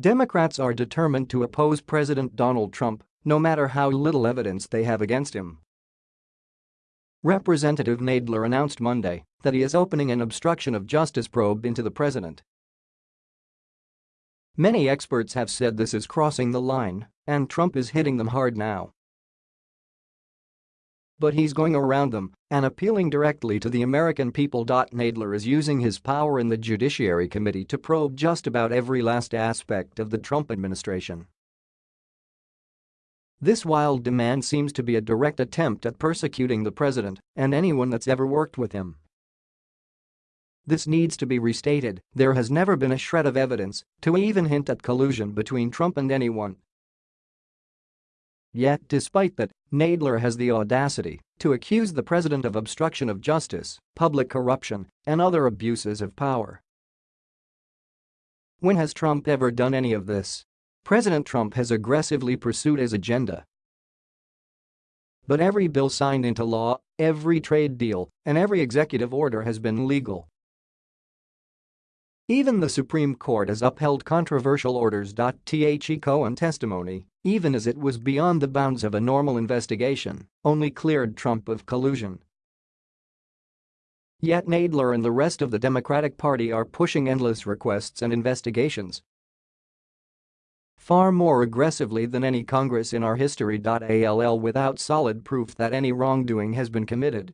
Democrats are determined to oppose President Donald Trump, no matter how little evidence they have against him. Representative Nadler announced Monday that he is opening an obstruction of justice probe into the president. Many experts have said this is crossing the line, and Trump is hitting them hard now. But he's going around them and appealing directly to the American people. Nadler is using his power in the Judiciary Committee to probe just about every last aspect of the Trump administration. This wild demand seems to be a direct attempt at persecuting the president and anyone that's ever worked with him. This needs to be restated, there has never been a shred of evidence to even hint at collusion between Trump and anyone. Yet despite that, Nadler has the audacity to accuse the president of obstruction of justice, public corruption, and other abuses of power. When has Trump ever done any of this? President Trump has aggressively pursued his agenda. But every bill signed into law, every trade deal, and every executive order has been legal. Even the Supreme Court has upheld controversial orders. The Cohen testimony, even as it was beyond the bounds of a normal investigation, only cleared Trump of collusion. Yet Nadler and the rest of the Democratic Party are pushing endless requests and investigations far more aggressively than any Congress in our history. All without solid proof that any wrongdoing has been committed